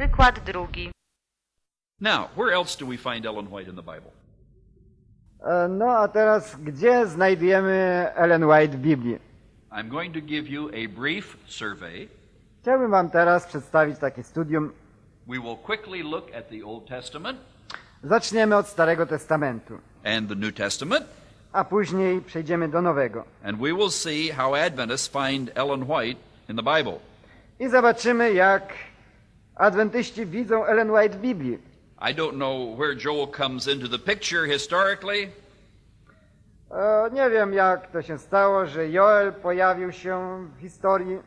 Przykład drugi. Now, where else do we find Ellen White in the Bible? E, No a teraz, gdzie znajdujemy Ellen White w Biblii? I'm going to give you a brief survey. Chciałbym Wam teraz przedstawić takie studium. We will quickly look at the Old Testament Zaczniemy od Starego Testamentu, and the New Testament, a później przejdziemy do Nowego. and we will see how Adventists find Ellen White in the Bible. I zobaczymy, jak adwentyści widzą Ellen White w Biblii. I don't know where Joel comes into the picture historically, E, Nie wiem, jak to się stało, że Joel pojawił się w historii.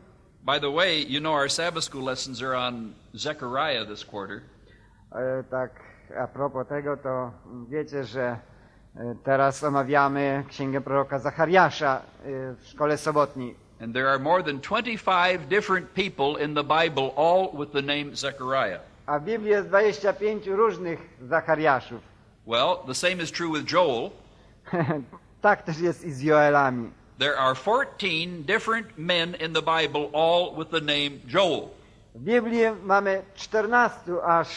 By the way, you know our Sabbath school lessons are on Zechariah this quarter. E, Tak, a propos tego, to wiecie, że e, teraz omawiamy księgę proroka Zachariasza w szkole sobotniej. And there are more than 25 different people in the Bible, all with the name Zechariah. A w Biblii jest 25 różnych Zachariaszów. Well, the same is true with Joel. tak też jest i z Joelami. There are 14 different men in the Bible, all with the name Joel. W Biblii mamy 14 aż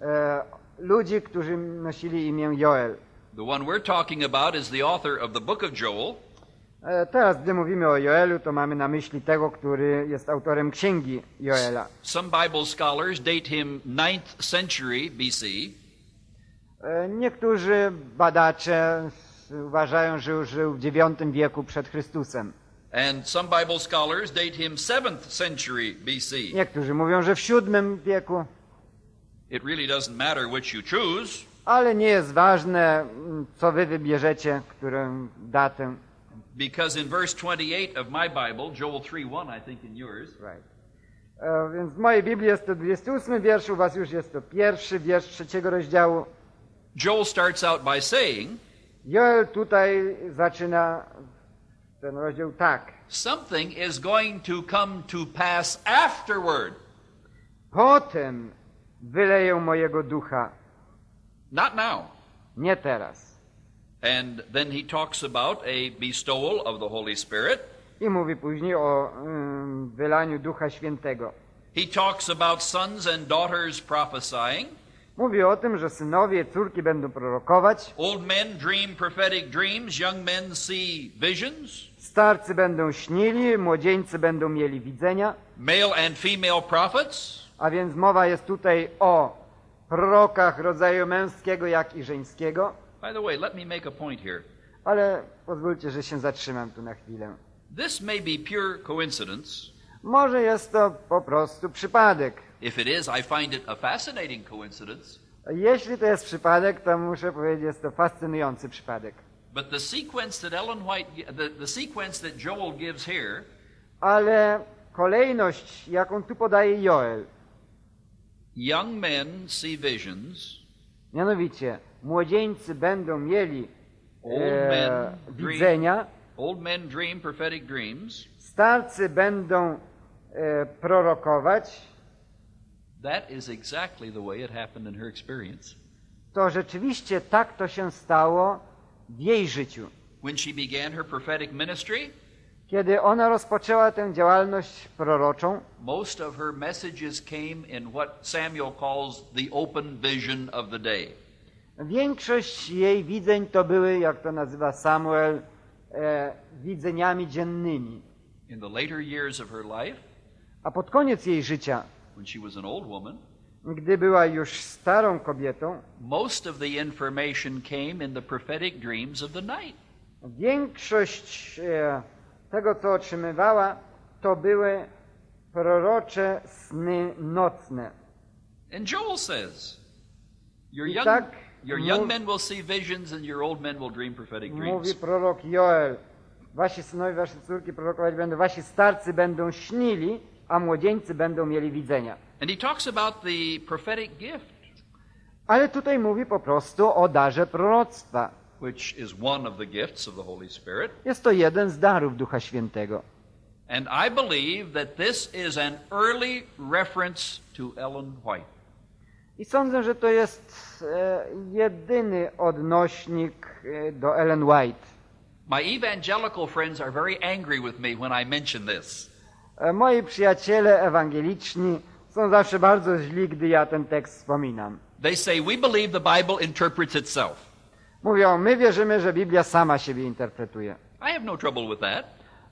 e, ludzi, którzy nosili imię Joel. The one we're talking about is the author of the book of Joel, teraz, gdy mówimy o Joelu, to mamy na myśli tego, który jest autorem księgi Joela. Some Bible scholars date him 9th century BC. E, niektórzy badacze uważają, że już żył w IX wieku przed Chrystusem. And some Bible scholars date him 7th century BC. Niektórzy mówią, że w VII wieku, It really doesn't matter which you choose. ale nie jest ważne, co wy wybierzecie, którą datę. Because in verse 28 of my Bible, Joel 3:1, I think in yours, Right. E, Więc w mojej Biblii jest to 28 wiersz, u was już jest to pierwszy wiersz trzeciego rozdziału. Joel starts out by saying, Joel tutaj zaczyna ten rozdział tak. Something is going to come to pass afterward. Potem wyleję mojego ducha, Not now. nie teraz. And then he talks about a bestowal of the Holy Spirit. I mówi później o ym, wylaniu ducha świętego. He talks about sons and daughters prophesying. Mówi o tym, że synowie córki będą prorokować, Old men dream prophetic dreams, young men see visions. starcy będą śnili, młodzieńcy będą mieli widzenia, Male and female prophets. a więc mowa jest tutaj o prorokach rodzaju męskiego, jak i żeńskiego. By the way, let me make a point here. Ale pozwólcie, że się zatrzymam tu na chwilę. This may be pure coincidence. Może jest to po prostu przypadek. If it is, I find it a fascinating coincidence. Jeśli to jest przypadek, to muszę powiedzieć, jest to fascynujący przypadek. But the sequence that Ellen White, the, the sequence that Joel gives here, Ale kolejność, jaką tu podaje Joel, young men see visions, mianowicie młodzieńcy będą mieli e, widzenia, old men dream prophetic dreams. starcy będą e, prorokować, That is exactly the way it happened in her experience. to rzeczywiście tak to się stało w jej życiu. When she began her prophetic ministry, Kiedy ona rozpoczęła tę działalność proroczą, most of her messages came in what Samuel calls the open vision of the day. Większość jej widzeń to były, jak to nazywa Samuel, e, widzeniami dziennymi. In the later years of her life, A pod koniec jej życia, when she was an old woman, gdy była już starą kobietą, most of the information came in the prophetic dreams of the night. większość e, tego, co otrzymywała, to były prorocze sny nocne. And Joel says, Your I young, tak your young men will see visions and your old men will dream prophetic Mówi dreams. prorok Joel, wasi synowie, wasze córki prorokować będą, wasi starcy będą śnili, a młodzieńcy będą mieli widzenia. And he talks about the prophetic gift, Ale tutaj mówi po prostu o darze proroctwa. which is one of the gifts of the Holy Spirit. Jest to jeden z darów Ducha Świętego. And I believe that this is an early reference to Ellen White. I sądzę, że to jest e, jedyny odnośnik e, do Ellen White. My evangelical friends are very angry with me when I mention this. E, moi przyjaciele ewangeliczni są zawsze bardzo źli, gdy ja ten tekst wspominam. They say, We believe the Bible interprets itself. Mówią, my wierzymy, że Biblia sama siebie interpretuje. I have no trouble with that.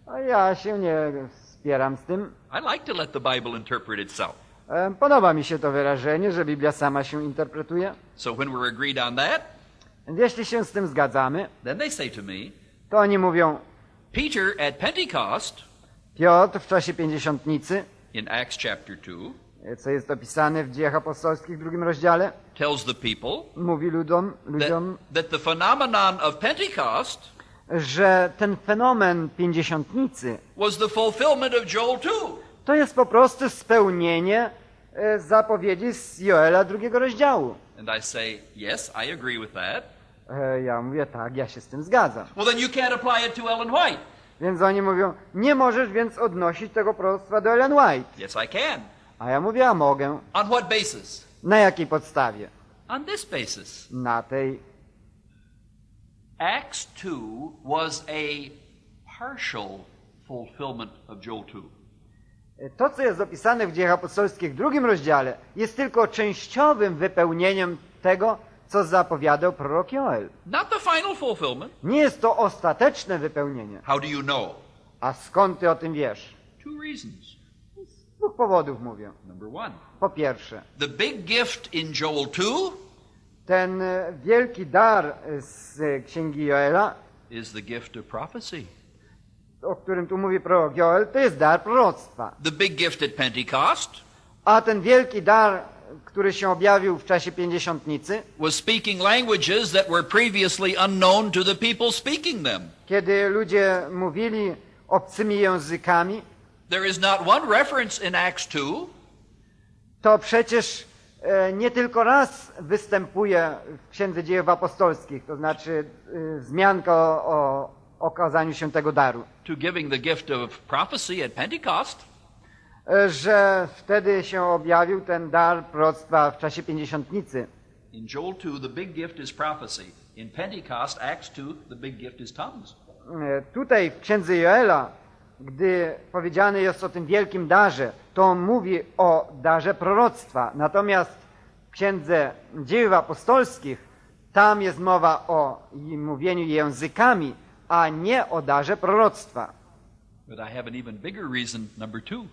A ja się nie spieram z tym. I like to let the Bible interpret itself. Podoba mi się to wyrażenie, że Biblia sama się interpretuje. So when we're agreed on that, Więc jeśli się z tym zgadzamy, then they say to me, to oni mówią, Peter at Pentecost, Piotr w czasie pięćdziesiątnicy, in Acts chapter 2, co jest opisane w dziejach apostolskich w drugim rozdziale, tells the people mówi ludom, that, ludziom, that the phenomenon of Pentecost że ten fenomen pięćdziesiątnicy was the fulfillment of Joel 2. to jest po prostu spełnienie e, zapowiedzi z Joela drugiego rozdziału. And I say, Yes, I agree with that. E, Ja mówię, tak, ja się z tym zgadzam. Well, then you can't apply it to Ellen White. Więc oni mówią, nie możesz więc odnosić tego proroctwa do Ellen White. Yes, I can. A ja mówię, a mogę. On what basis? Na jakiej podstawie? On this basis. Na tej. Acts 2 was a partial fulfillment of Joel 2. To, co jest opisane w dziejach apostolskich w drugim rozdziale, jest tylko częściowym wypełnieniem tego, co zapowiadał prorok Joel. Not the final fulfillment. Nie jest to ostateczne wypełnienie. How do you know? A skąd ty o tym wiesz? Two reasons. Z dwóch powodów mówię. Number one, Po pierwsze, the big gift in Joel 2 ten e, wielki dar e, z e, księgi Joela, is the gift of prophecy. O którym tu mówi prorok Joel, to jest dar proroctwa. The big gift at Pentecost A ten wielki dar, który się objawił w czasie pięćdziesiątnicy, was speaking languages that were previously unknown to the people speaking them. kiedy ludzie mówili obcymi językami, There is not one reference in Acts 2 to przecież e, nie tylko raz występuje w Księdze Dziejów Apostolskich, to znaczy e, wzmianka o, o okazaniu się tego daru, to giving the gift of prophecy at Pentecost. e, że wtedy się objawił ten dar proroctwa w czasie pięćdziesiątnicy. In Joel 2, the big gift is prophecy. In Pentecost, Acts 2, the big gift is tongues. E, Tutaj w Księdze Joela, gdy powiedziane jest o tym wielkim darze, to on mówi o darze proroctwa. Natomiast w Księdze Dziejów Apostolskich tam jest mowa o mówieniu językami, a nie o darze proroctwa. But I have an even bigger reason, number two.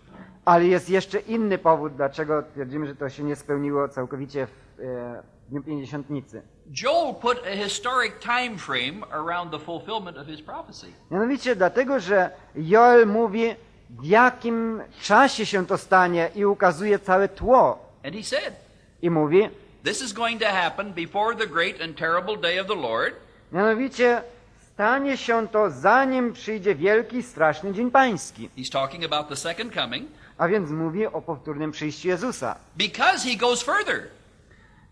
Ale jest jeszcze inny powód, dlaczego twierdzimy, że to się nie spełniło całkowicie w e, Dniu Pięćdziesiątnicy. Joel put a historic time frame around the fulfillment of his prophecy. Mianowicie dlatego, że Joel mówi, w jakim czasie się to stanie i ukazuje całe tło. And he said, I mówi, This is going to happen before the great and terrible day of the Lord, mianowicie stanie się to zanim przyjdzie wielki straszny dzień pański. he's talking about the second coming, A więc mówi o powtórnym przyjściu Jezusa. because he goes further.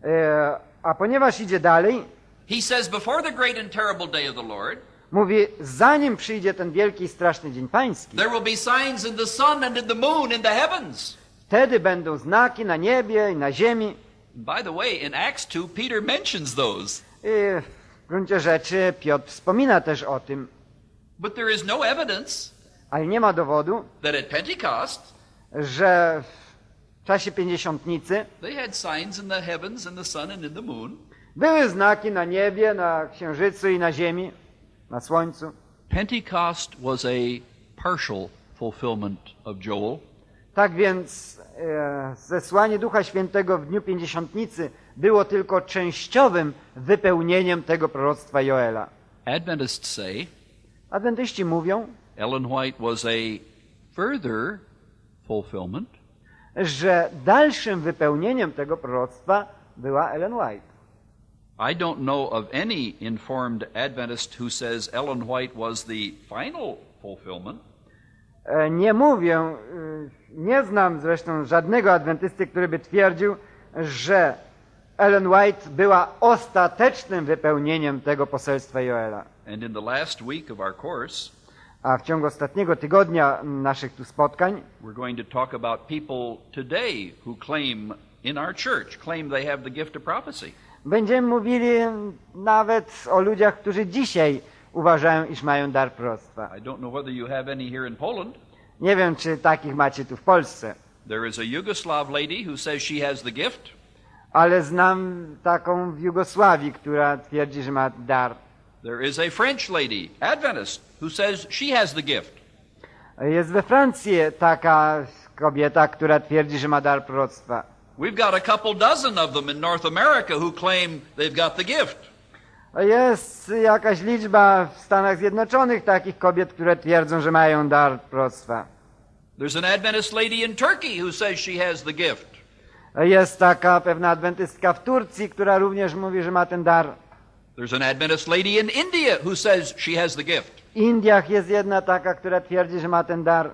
E, a ponieważ idzie dalej, He says, Before the great and terrible day of the Lord, mówi, zanim przyjdzie ten wielki i straszny dzień pański, there will be signs in the sun and in the moon in the heavens. wtedy będą znaki na niebie i na ziemi. By the way, in Acts 2, Peter mentions those. I w gruncie rzeczy Piotr wspomina też o tym, But there is no evidence ale nie ma dowodu, that at Pentecost że w czasie pięćdziesiątnicy they had signs in the heavens, in the sun, and in the moon. były znaki na niebie, na księżycu i na ziemi, na słońcu. Pentecost was a partial fulfillment of Joel. Tak więc zesłanie Ducha Świętego w dniu pięćdziesiątnicy było tylko częściowym wypełnieniem tego proroctwa Joela. Adventists say Adwentyści mówią, Ellen White was a further fulfillment że dalszym wypełnieniem tego proroctwa była Ellen White. I don't know of any informed Adventist who says Ellen White was the final fulfillment. E, Nie mówię, e, nie znam zresztą żadnego adwentysty, który by twierdził, że Ellen White była ostatecznym wypełnieniem tego poselstwa Joela. And in the last week of our course, A w ciągu ostatniego tygodnia naszych tu spotkań we're going to talk about people today who claim in our church, claim they have the gift of prophecy. będziemy mówili nawet o ludziach, którzy dzisiaj uważają, iż mają dar proroctwa. I don't know whether you have any here in Poland, Nie wiem, czy takich macie tu w Polsce, There is a Yugoslav lady who says she has the gift. ale znam taką w Jugosławii, która twierdzi, że ma dar. There is a French lady, Adventist, who says she has the gift. Jest we Francji taka kobieta, która twierdzi, że ma dar proroctwa. We've got a couple dozen of them in North America who claim they've got the gift. Jest jakaś liczba w Stanach Zjednoczonych takich kobiet, które twierdzą, że mają dar proroctwa. There's an Adventist lady in Turkey who says she has the gift. Jest taka pewna adwentystka w Turcji, która również mówi, że ma ten dar. There's an Adventist lady in India who says she has the gift. W Indiach jest jedna taka, która twierdzi, że ma ten dar.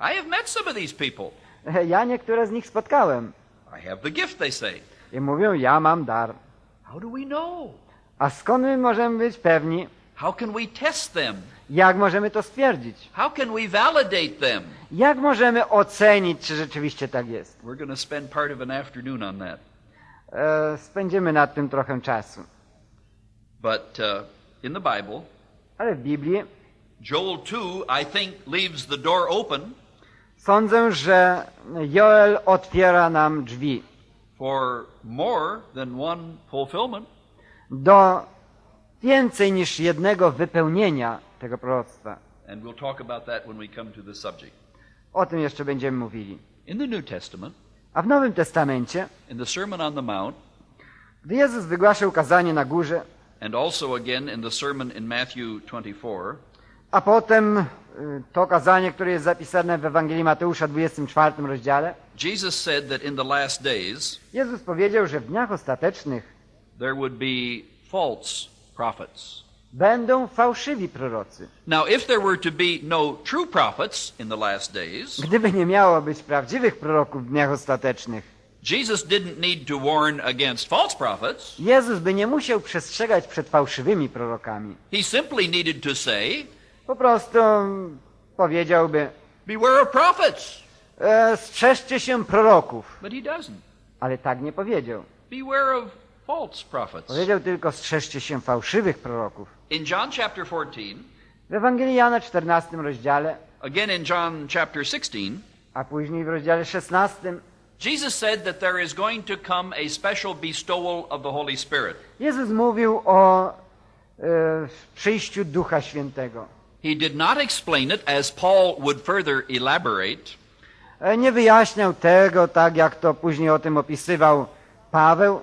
I have met some of these people. Ja niektóre z nich spotkałem I have the gift, they say. i mówią, ja mam dar. How do we know? A skąd my możemy być pewni? How can we test them? Jak możemy to stwierdzić? How can we validate them? Jak możemy ocenić, czy rzeczywiście tak jest? We're going to spend part of an afternoon on that. E, spędzimy nad tym trochę czasu. But uh, in the Bible, Ale w Biblii Joel 2, I think, leaves the door open sądzę, że Joel otwiera nam drzwi for more than one fulfillment. Do więcej niż jednego wypełnienia tego proroctwa. And we'll talk about that when we come to the subject. O tym jeszcze będziemy mówili. In the New Testament, A w Nowym Testamencie, in the Sermon on the Mount, gdy Jezus wygłaszał kazanie na górze, and also again in the sermon in Matthew 24, a potem y, to kazanie, które jest zapisane w Ewangelii Mateusza 24 rozdziale, Jesus said that in the last days Jezus powiedział, że w dniach ostatecznych there would be false prophets. będą fałszywi prorocy. Now, if there were to be no true prophets in the last days, Gdyby nie miało być prawdziwych proroków w dniach ostatecznych, Jesus didn't need to warn against false prophets. Jezus by nie musiał przestrzegać przed fałszywymi prorokami. He simply needed to say, Po prostu powiedziałby, Beware of prophets. e, strzeżcie się proroków. But he doesn't. Ale tak nie powiedział. Beware of false prophets. Powiedział tylko, strzeżcie się fałszywych proroków. In John chapter 14, W Ewangelii Jana 14 rozdziale, again in John chapter 16, a później w rozdziale 16, Jesus said that there is going to come a special bestowal of the Holy Spirit. Jezus mówił o e, przyjściu Ducha Świętego. He did not explain it as Paul would further elaborate, E, Nie wyjaśniał tego, tak jak to później o tym opisywał Paweł,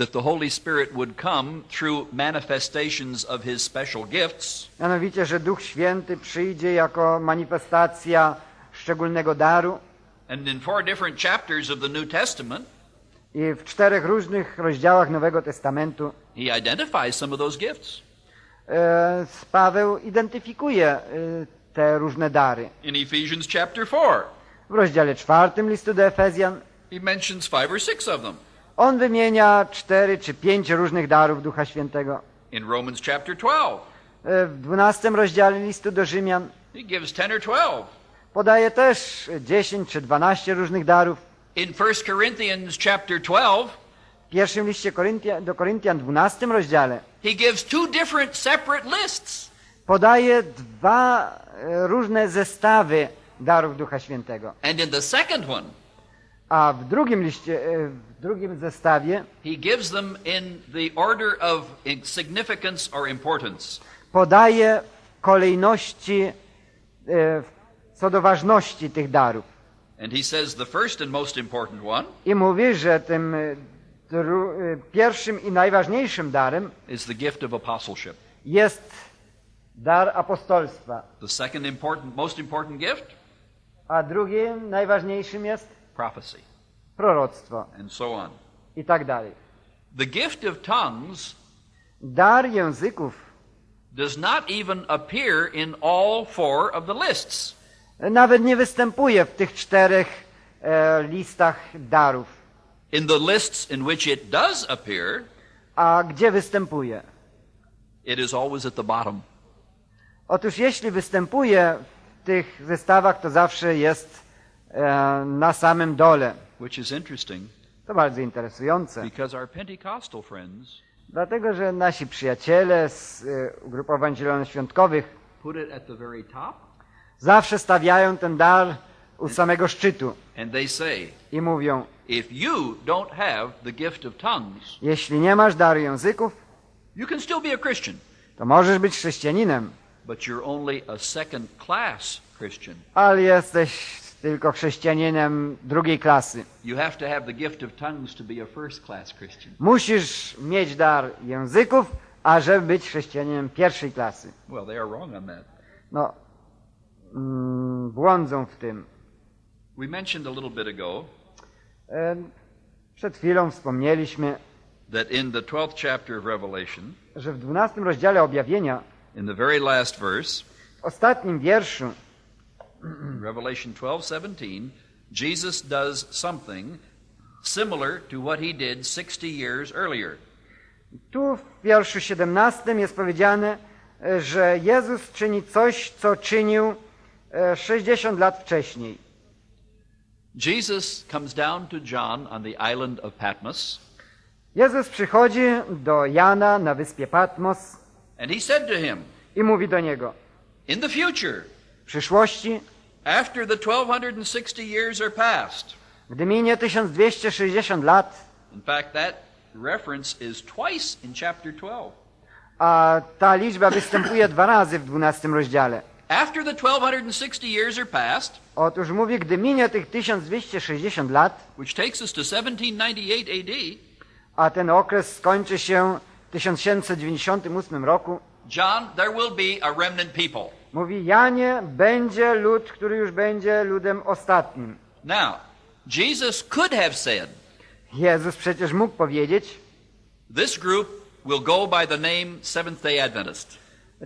that the Holy Spirit would come through manifestations of his special gifts, mianowicie, że Duch Święty przyjdzie jako manifestacja szczególnego daru and in four different chapters of the New Testament, i w czterech różnych rozdziałach Nowego Testamentu he identifies some of those gifts. e, Paweł identyfikuje e, te różne dary. In Ephesians chapter 4, W rozdziale czwartym listu do Efezjan he mentions five or six of them. On wymienia cztery czy pięć różnych darów Ducha Świętego. In Romans chapter 12, E, W dwunastym rozdziale listu do Rzymian he gives 10 or 12. podaje też 10 czy 12 różnych darów. In 1 Corinthians chapter 12, W pierwszym liście Koryntia, do Koryntian, 12 rozdziale, he gives two different separate lists. podaje dwa e, różne zestawy darów Ducha Świętego. And in the second one, A w drugim liście, e, w drugim zestawie he gives them in the order of significance or importance. podaje kolejności e, co do ważności tych darów. And he says the first and most important one I mówi, że tym e, pierwszym i najważniejszym darem is the gift of apostleship. jest dar apostolstwa, The second important, most important gift, a drugim najważniejszym jest prophecy, proroctwo and so on. i tak dalej. The gift of tongues Dar języków does not even appear in all four of the lists. nawet nie występuje w tych czterech e, listach darów. In the lists in which it does appear, A gdzie występuje? it is always at the bottom. Otóż jeśli występuje w tych zestawach, to zawsze jest na samym dole. Which is interesting To bardzo interesujące, because our Pentecostal friends dlatego że nasi przyjaciele z e, ugrupowań zielonoświątkowych put it at the very top, zawsze stawiają ten dar u samego szczytu and they say, i mówią, if you don't have the gift of tongues, jeśli nie masz daru języków, you can still be a Christian, to możesz być chrześcijaninem, but you're only a second class Christian. ale jesteś tylko chrześcijaninem drugiej klasy. Musisz mieć dar języków, ażeby być chrześcijaninem pierwszej klasy. Well, they are wrong on that. No, mm, błądzą w tym. We mentioned a little bit ago E, Przed chwilą wspomnieliśmy, that in the 12th chapter of Revelation, że w 12 rozdziale objawienia, in the very last verse, w ostatnim wierszu, Revelation 12:17, Jesus does something similar to what he did 60 years earlier. tu w wierszu 17 jest powiedziane, e, że Jezus czyni coś, co czynił e, 60 lat wcześniej. Jesus comes down to John on the island of Patmos, Jezus przychodzi do Jana na wyspie Patmos and he said to him, i mówi do niego, In the future, przyszłości, after the 1260 years are past, gdy minie 1260 lat, in fact, that reference is twice in chapter 12. a ta liczba występuje dwa razy w 12 rozdziale. After the 1260 years are past, Otóż mówi, gdy minie tych 1260 lat, which takes us to 1798 AD, a ten okres skończy się w 1798 roku, John, there will be a remnant people. Mówi, Janie, będzie lud, który już będzie ludem ostatnim. Now, Jesus could have said, Jezus przecież mógł powiedzieć, This group will go by the name Seventh day Adventist.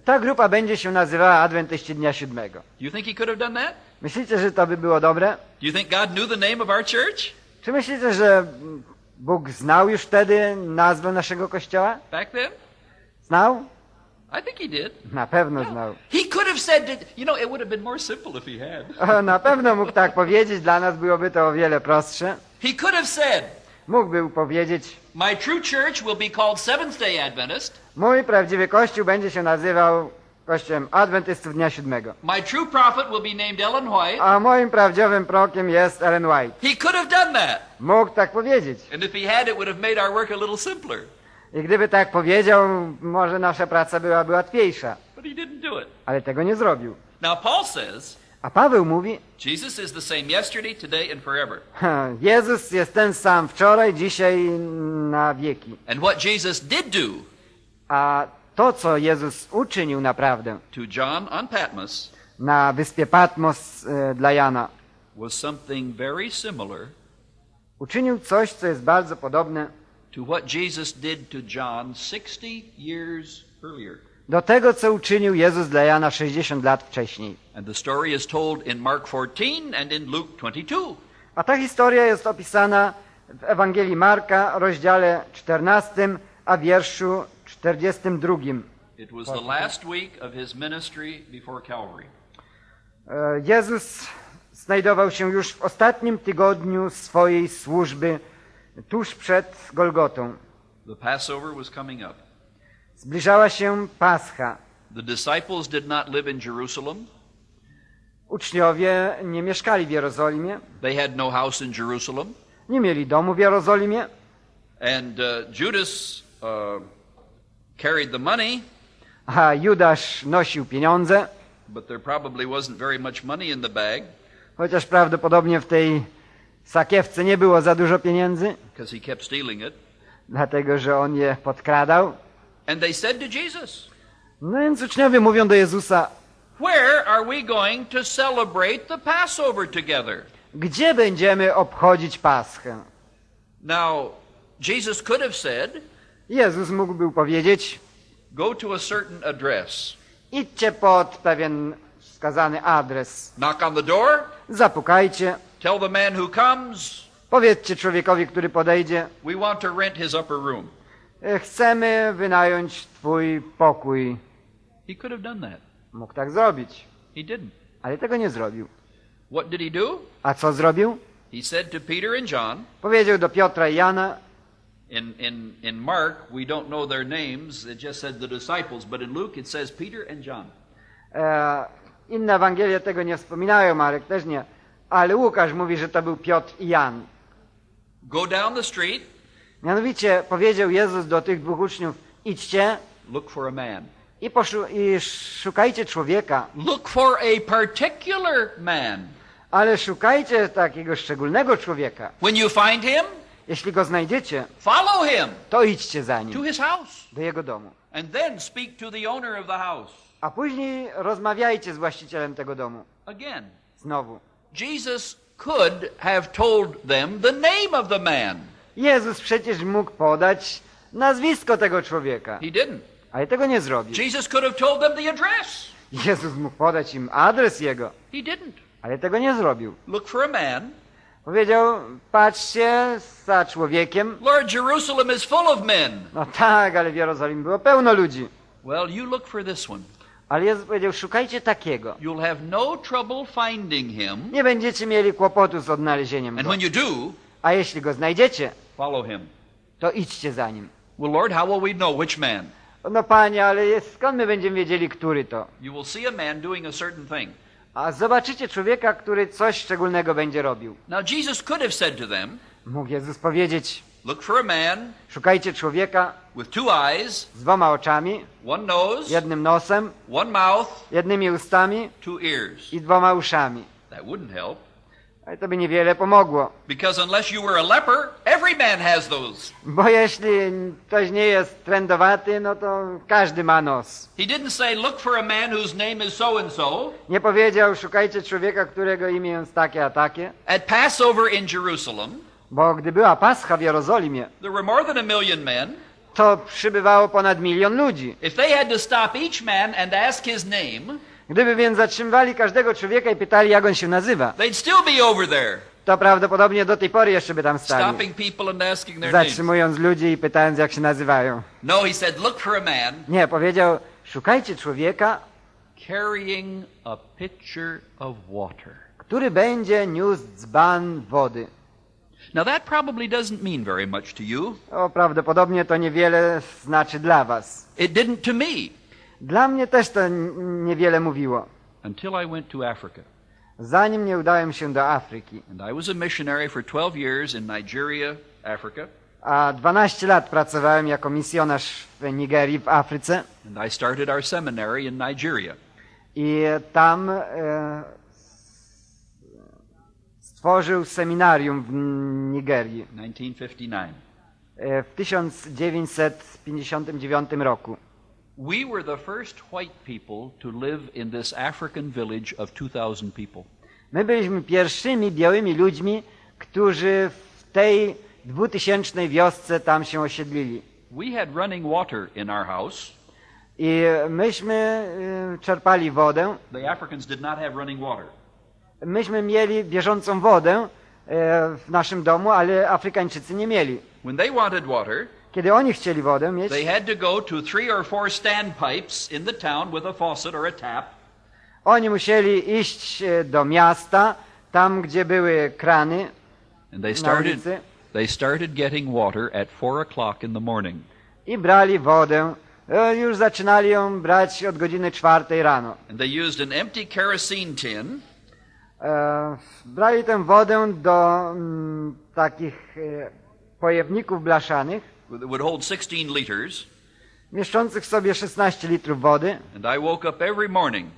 ta grupa będzie się nazywała Adwentyści Dnia Siódmego. You think he could have done that? Myślicie, że to by było dobre? Do you think God knew the name of our church Czy myślicie, że Bóg znał już wtedy nazwę naszego kościoła? back then? Znał? I think he did. Na pewno znał. He could have said that, you know, it would have been more simple if he had. O, Na pewno mógł tak powiedzieć, dla nas byłoby to o wiele prostsze. He could have said, Mógłby powiedzieć, My true church will be called Seventh day Adventist. mój prawdziwy kościół będzie się nazywał Kościołem Adwentystów Dnia Siódmego. My true prophet will be named Ellen White. A moim prawdziwym prokiem jest Ellen White. He could have done that. Mógł tak powiedzieć. And if he had, it would have made our work a little simpler. I gdyby tak powiedział, może nasza praca byłaby łatwiejsza. But he didn't do it. Ale tego nie zrobił. Now, Paul says, A Paweł mówi, Jesus is the same yesterday, today, and forever. "Ha, Jezus jest ten sam wczoraj, dzisiaj, na wieki. And what Jesus did do A to, co Jezus uczynił naprawdę to John on Patmos na wyspie Patmos e, dla Jana, was something very similar uczynił coś, co jest bardzo podobne to what Jesus did to John 60 years earlier. do tego, co uczynił Jezus dla Jana 60 lat wcześniej. And the story is told in Mark 14 and in Luke 22. A ta historia jest opisana w Ewangelii Marka, rozdziale 14, a wierszu 42. It was the last week of his ministry before Calvary. E, Jezus znajdował się już w ostatnim tygodniu swojej służby, tuż przed Golgotą. The Passover was coming up. Zbliżała się Pascha. The disciples did not live in Jerusalem. Uczniowie nie mieszkali w Jerozolimie, They had no house in Jerusalem. nie mieli domu w Jerozolimie, And uh, Judas uh, carried the money, a Judasz nosił pieniądze, but there probably wasn't very much money in the bag chociaż prawdopodobnie w tej sakiewce nie było za dużo pieniędzy, because he kept stealing it. dlatego że on je podkradał. And they said to Jesus, No więc uczniowie mówią do Jezusa, Where are we going to celebrate the Passover together? gdzie będziemy obchodzić Paschę? Now, Jesus could have said, Jezus mógłby powiedzieć, Go to a certain address, idźcie pod pewien wskazany adres, knock on the door, zapukajcie, tell the man who comes, powiedzcie człowiekowi, który podejdzie, We want to rent his upper room. "E, chcemy wynająć twój pokój. He could have done that. Mógł tak zrobić, He didn't. ale tego nie zrobił. What did he do? A co zrobił? He said to Peter and John, Powiedział do Piotra i Jana, in, in, in Mark, we don't know their names, it just said the disciples, but in Luke it says Peter and John. e, inne Ewangelie tego nie wspominają, Marek też nie, ale Łukasz mówi, że to był Piotr i Jan. Go down the street, Mianowicie powiedział Jezus do tych dwóch uczniów, idźcie look for a man. i, i szukajcie człowieka, Look for a particular man. ale szukajcie takiego szczególnego człowieka. When you find him, Jeśli go znajdziecie, follow him to idźcie za to nim, his house do jego domu. and then speak to the owner of the house. A później rozmawiajcie z właścicielem tego domu. Again, Znowu. Jesus could have told them the name of the man. Jezus przecież mógł podać nazwisko tego człowieka, He didn't. ale tego nie zrobił. Jesus could have told them the address. Jezus mógł podać im adres jego, He didn't. ale tego nie zrobił. Look for a man. Powiedział, patrzcie za człowiekiem. Lord, Jerusalem is full of men. No tak, ale w Jerozolimie było pełno ludzi. Well, you look for this one. Ale Jezus powiedział, szukajcie takiego. You'll have no trouble finding him. Nie będziecie mieli kłopotu z odnalezieniem And go. when you do, A jeśli go znajdziecie, follow him. to idźcie za nim. Well, Lord, how will we know which man? No panie, ale jest, skąd my będziemy wiedzieli, który to? You will see a man doing a certain thing. A zobaczycie człowieka, który coś szczególnego będzie robił. Now, Jesus could have said to them, Mógł Jezus powiedzieć, Look for a man szukajcie człowieka with two eyes, z dwoma oczami, one nose, jednym nosem, one mouth, jednymi ustami two ears. i dwoma uszami. That wouldn't help. Ale to by niewiele pomogło. Because unless you were a leper, every man has those. Bo jeśli ktoś nie jest trendowaty, no to każdy ma nos. He didn't say, Look for a man whose name is so and so. Nie powiedział, szukajcie człowieka, którego imię jest takie a takie. At Passover in Jerusalem, Bo gdy była Pascha w Jerozolimie, there were more than a million men. to przybywało ponad milion ludzi. If they had to stop each man and ask his name, Gdyby więc zatrzymywali każdego człowieka i pytali, jak on się nazywa, they'd still be over there, to prawdopodobnie do tej pory jeszcze by tam stali. stopping people and asking their names. Zatrzymując ludzi i pytając, jak się nazywają. No, he said, Look for a man Nie, powiedział, szukajcie człowieka, carrying a pitcher of water. który będzie niósł dzban wody. Now, that probably doesn't mean very much to you. O, prawdopodobnie to niewiele znaczy dla was. It didn't to me Dla mnie też to niewiele mówiło. until I went to Africa. Zanim nie udałem się do Afryki, And I was a missionary for 12 years in Nigeria, Africa. a 12 lat pracowałem jako misjonarz w Nigerii, w Afryce And I started our seminary in Nigeria. i tam e, stworzył seminarium w Nigerii 1959. e, w 1959 roku. We were the first white people to live in this African village of 2,000 people. My byliśmy pierwszymi białymi ludźmi, którzy w tej dwutysięcznej wiosce tam się osiedlili. We had running water in our house. I myśmy e, czerpali wodę, The Africans did not have running water. Myśmy mieli bieżącą wodę e, w naszym domu, ale Afrykańczycy nie mieli. When they wanted water, Kiedy oni chcieli wodę mieć, they had to go to three or four standpipes in the town with a faucet or a tap. oni musieli iść e, do miasta, tam gdzie były krany And they na started, ulicy they started getting water at 4 o'clock in the morning. i brali wodę. E, Już zaczynali ją brać od godziny czwartej rano. And they used an empty kerosene tin brali tę wodę do mm, takich e, pojemników blaszanych, that would hold 16 liters. mieszczących w sobie 16 litrów wody And I woke up every morning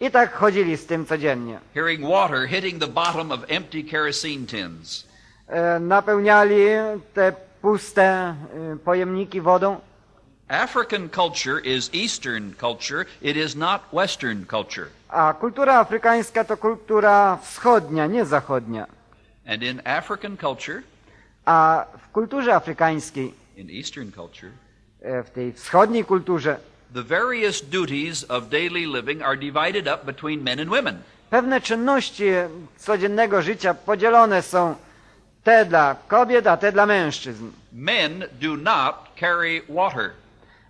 i tak chodzili z tym codziennie. hearing water hitting the bottom of empty kerosene tins. E, napełniali te puste e, pojemniki wodą. African culture is Eastern culture, it is not Western culture. A kultura afrykańska to kultura wschodnia, nie zachodnia. And in African culture, A w kulturze afrykańskiej, in Eastern culture, e, w tej wschodniej kulturze, the various duties of daily living are divided up between men and women. pewne czynności codziennego życia podzielone są te dla kobiet, a te dla mężczyzn. Men do not carry water.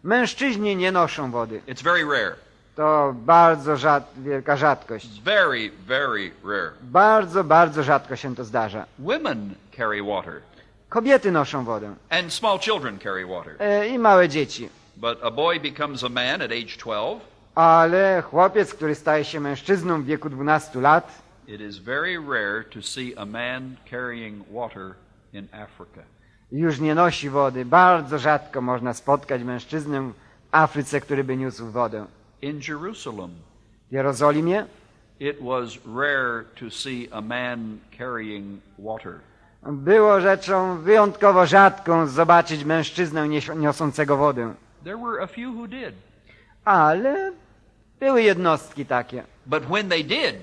Mężczyźni nie noszą wody. It's very rare. To bardzo rzad, wielka rzadkość. Very, very rare. Bardzo, bardzo rzadko się to zdarza. Women carry water, Kobiety noszą wodę and small children carry water. e, i małe dzieci. But a boy becomes a man at age 12, Ale chłopiec, który staje się mężczyzną w wieku 12 lat, It is very rare to see a man carrying water in Africa. Już nie nosi wody. Bardzo rzadko można spotkać mężczyznę w Afryce, który by niósł wodę. In Jerusalem, W Jerozolimie it was rare to see a man carrying water. było rzeczą wyjątkowo rzadką zobaczyć mężczyznę niosącego wodę. There were a few who did. Ale były jednostki takie. But when they did,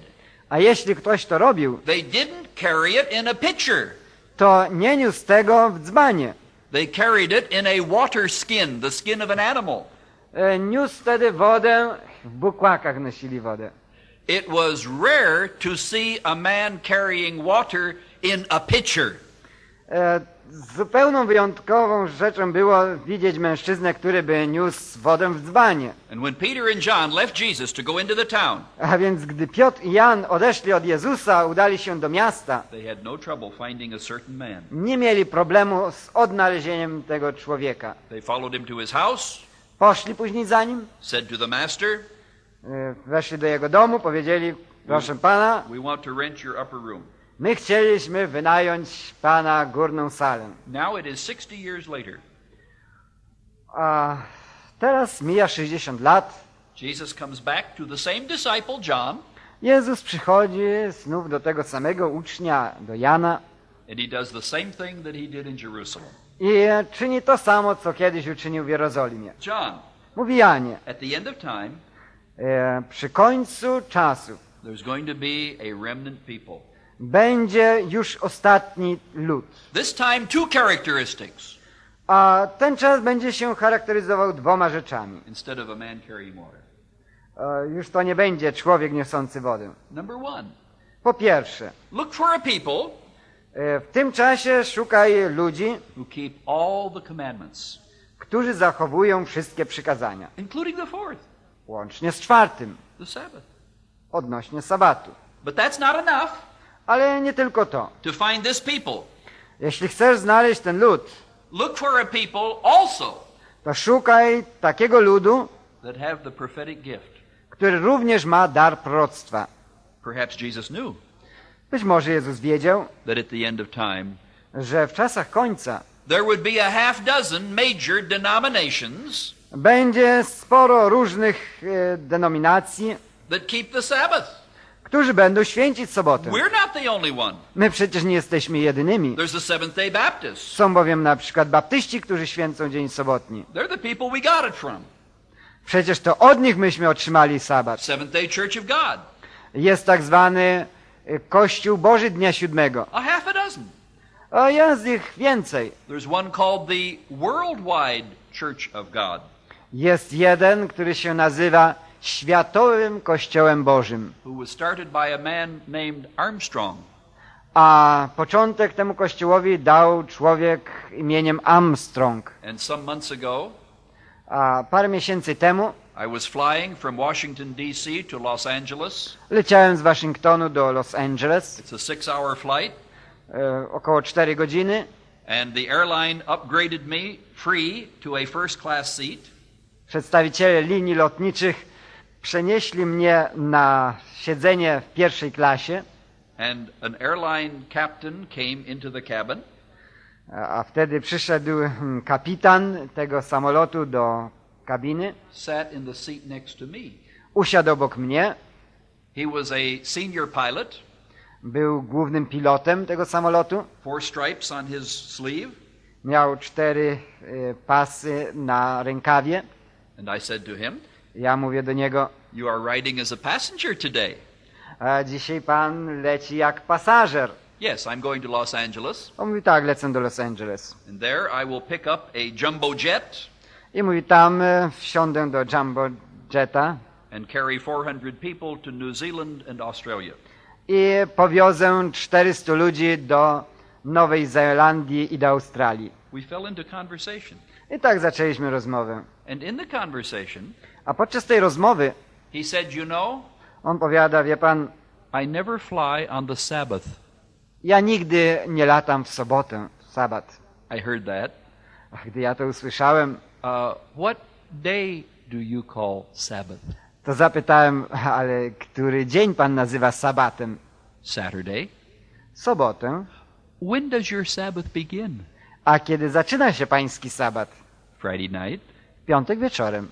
A jeśli ktoś to robił, they didn't carry it in a pitcher. To nie niósł tego w dzbanie. They carried it in a water skin, the skin of an animal. E, Niósł wtedy wodę, w bukłakach nosili wodę. It was rare to see a man carrying water in a pitcher. Zupełną wyjątkową rzeczą było widzieć mężczyznę, który by niósł wodę w dzbanie. A więc gdy Piotr i Jan odeszli od Jezusa, udali się do miasta, they had no trouble finding a certain man. nie mieli problemu z odnalezieniem tego człowieka. They followed him to his house, Poszli później za nim, said to the master, e, weszli do jego domu, powiedzieli, proszę pana, My chcieliśmy wynająć pana górną salę. Now it is 60 years later. A teraz mija 60 lat. Jesus comes back to the same disciple, John, Jezus przychodzi znów do tego samego ucznia, do Jana and he does the same thing that he did in Jerusalem. i czyni to samo, co kiedyś uczynił w Jerozolimie. John, Mówi Janie, at the end of time, e, przy końcu czasu there's going to be a remnant people. Będzie już ostatni lud. This time, two characteristics A ten czas będzie się charakteryzował dwoma rzeczami. instead of a man carrying water. E, Już to nie będzie człowiek niosący wodę. Number one, Po pierwsze, look for a people e, w tym czasie szukaj ludzi, who keep all the commandments, którzy zachowują wszystkie przykazania, including the fourth, łącznie z czwartym, the Sabbath. odnośnie sabatu. But that's not enough Ale nie tylko to. to find this people. Jeśli chcesz znaleźć ten lud, Look for a people also to szukaj takiego ludu, that have the prophetic gift. który również ma dar proroctwa. Perhaps Jesus knew Być może Jezus wiedział, that at the end of time że w czasach końca there would be a half dozen major denominations będzie sporo różnych e, denominacji, that keep the Sabbath. Którzy będą święcić sobotę. My przecież nie jesteśmy jedynymi. Są bowiem na przykład baptyści, którzy święcą dzień sobotni. Przecież to od nich myśmy otrzymali sabat. Jest tak zwany e, Kościół Boży Dnia Siódmego. A jest ich więcej. Jest jeden, który się nazywa Światowym Kościołem Bożym. a początek temu kościołowi dał człowiek imieniem Armstrong. And some months ago, A parę miesięcy temu I was flying from Washington, D.C. to Los Angeles. leciałem z Waszyngtonu do Los Angeles, It's a six hour flight, e, około 4 godziny. and the airline upgraded me free to a first class seat. Przedstawiciele linii lotniczych przenieśli mnie na siedzenie w pierwszej klasie, And an airline captain came into the cabin, a wtedy przyszedł hmm, kapitan tego samolotu do kabiny, sat in the seat next to me. usiadł obok mnie, He was a senior pilot, był głównym pilotem tego samolotu, four stripes on his sleeve. miał cztery e, pasy na rękawie. And I said to him, Ja mówię do niego, You are riding as a passenger today. a dzisiaj pan leci jak pasażer. Yes, I'm going to Los Angeles. On mówi, tak, lecę do Los Angeles. And there I will pick up a jumbo jet I mówi, tam e, wsiądę do Jumbo Jetta and carry 400 people to New Zealand and Australia. i powiozę 400 ludzi do Nowej Zelandii i do Australii. We fell into conversation. I tak zaczęliśmy rozmowę. And in the conversation, A podczas tej rozmowy he said, You know, on powiada, wie pan, I never fly on the Sabbath. ja nigdy nie latam w sobotę, w sabat. I heard that. A gdy ja to usłyszałem, Uh, what day do you call Sabbath? to zapytałem, ale który dzień pan nazywa sabatem? Saturday. sobotę. When does your Sabbath begin? A kiedy zaczyna się pański sabat? Friday night. Piątek wieczorem.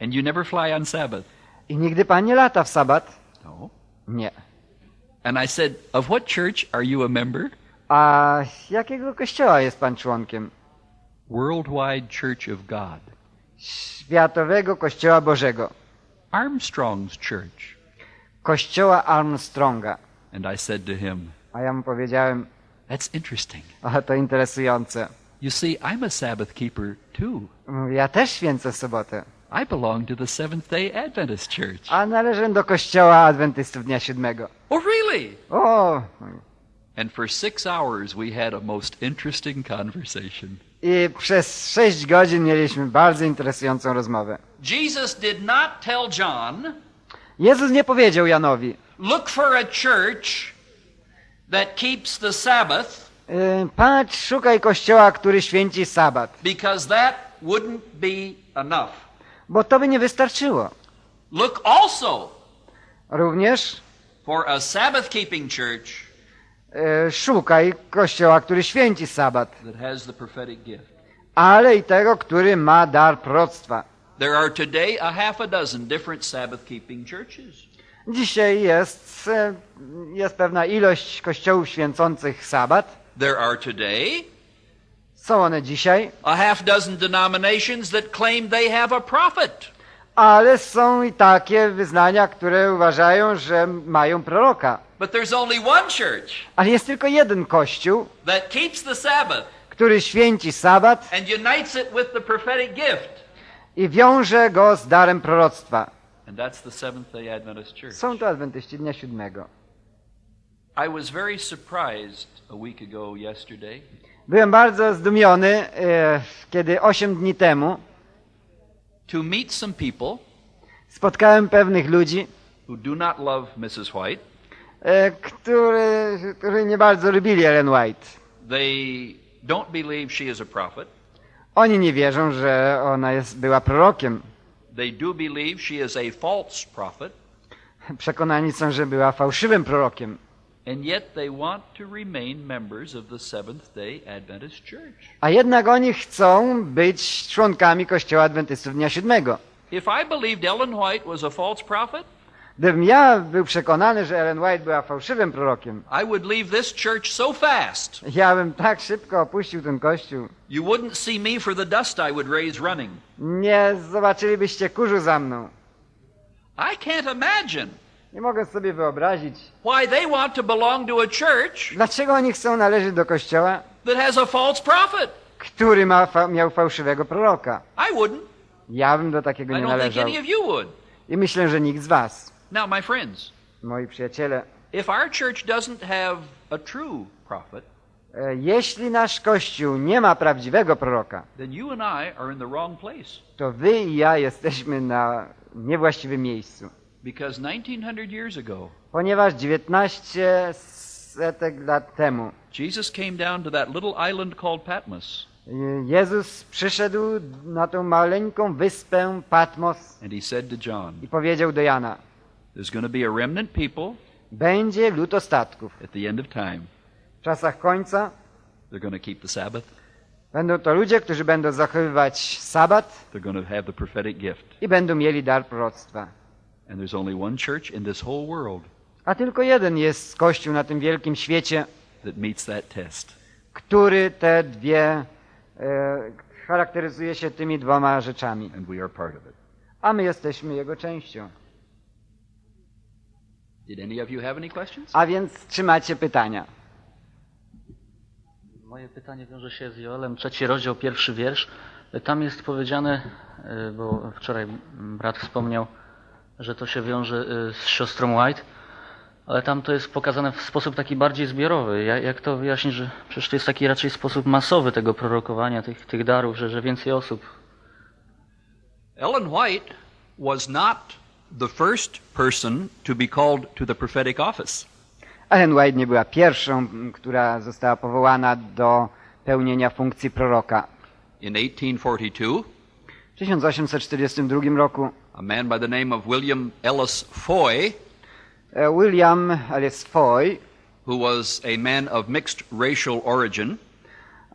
And you never fly on Sabbath? I nigdy pan nie lata w sabat? No. Nie. And I said, Of what church are you a member? A jakiego kościoła jest pan członkiem? Worldwide Church of God. Światowego Kościoła Bożego. Armstrong's Church. Kościoła Armstronga. And I said to him, A ja mu powiedziałem, That's interesting. ale to interesujące. You see, I'm a Sabbath keeper too. Ja też święcę sobotę. I belong to the Seventh day Adventist Church. A należę do Kościoła Adwentystów Dnia Siódmego. Oh, really? O! And for six hours, we had a most interesting conversation. I przez sześć godzin mieliśmy bardzo interesującą rozmowę. Jesus did not tell John, Jezus nie powiedział Janowi, look for a church that keeps the Sabbath, y, patrz, szukaj kościoła, który święci sabat, because that wouldn't be enough. Bo to by nie wystarczyło. Look also Również for a Sabbath keeping church y, szukaj kościoła, który święci sabat, that has the prophetic gift. ale i tego, który ma dar proroctwa. There are today a half a dozen different Sabbath keeping churches. Dzisiaj jest, y, jest pewna ilość kościołów święcących sabat. There are today Są one dzisiaj, a half dozen denominations that claim they have a prophet. ale są i takie wyznania, które uważają, że mają proroka. But there's only one church Ale jest tylko jeden kościół, that keeps the Sabbath który święci sabat and unites it with the prophetic gift. i wiąże go z darem proroctwa. And that's the Seventh day Adventist Church. Są to adwentyści dnia siódmego. I was very surprised a week ago yesterday Byłem bardzo zdumiony, e, kiedy osiem dni temu to meet some people spotkałem pewnych ludzi, who do not love Mrs. White. e, którzy nie bardzo lubili Ellen White. They don't believe she is a prophet. Oni nie wierzą, że ona jest, była prorokiem. They do believe she is a false prophet. Przekonani są, że była fałszywym prorokiem. And yet they want to remain members of the Seventh day Adventist Church. A jednak oni chcą być członkami Kościoła Adwentystów Dnia Siódmego. If I believed Ellen White was a false prophet, Gdybym ja był przekonany, że Ellen White była fałszywym prorokiem, I would leave this church so fast ja bym tak szybko opuścił ten kościół. you wouldn't see me for the dust I would raise running. Nie zobaczylibyście kurzu za mną. I can't imagine Nie mogę sobie wyobrazić, why they want to belong to a church dlaczego oni chcą należeć do kościoła, that has a false prophet. który ma, fa- miał fałszywego proroka. I wouldn't. Ja bym do takiego I nie think należał. any of you would. I myślę, że nikt z was, Now, my friends, moi przyjaciele, if our church doesn't have a true prophet, e, jeśli nasz kościół nie ma prawdziwego proroka, to wy i ja jesteśmy na niewłaściwym miejscu. Because 1900 years ago, Ponieważ 19 setek lat temu Jesus came down to that little island called Patmos, Jezus przyszedł na tą maleńką wyspę Patmos and he said to John, i powiedział do Jana, There's going to be a remnant people będzie lud ostatków. at the end of time. W czasach końca They're going to keep the Sabbath, będą to ludzie, którzy będą zachowywać sabat they're going to have the prophetic gift. i będą mieli dar proroctwa. And there's only one church in this whole world A tylko jeden jest kościół na tym wielkim świecie, that meets that test. który te dwie e, charakteryzuje się tymi dwoma rzeczami. And we are part of it. A my jesteśmy jego częścią. Did any of you have any questions? A więc czy macie pytania? Moje pytanie wiąże się z Joelem, trzeci rozdział, pierwszy wiersz. Tam jest powiedziane, y, bo wczoraj brat wspomniał, że to się wiąże y, z siostrą White, ale tam to jest pokazane w sposób taki bardziej zbiorowy. Ja- Jak to wyjaśnić, że przecież to jest taki raczej sposób masowy tego prorokowania, tych, tych darów, że, że więcej osób. Ellen White was not the first person to be called to the prophetic office. Ellen White nie była pierwszą, która została powołana do pełnienia funkcji proroka. In 1842, W 1842 roku a man by the name of William Ellis Foy E, William Ellis Foy who was a man of mixed racial origin,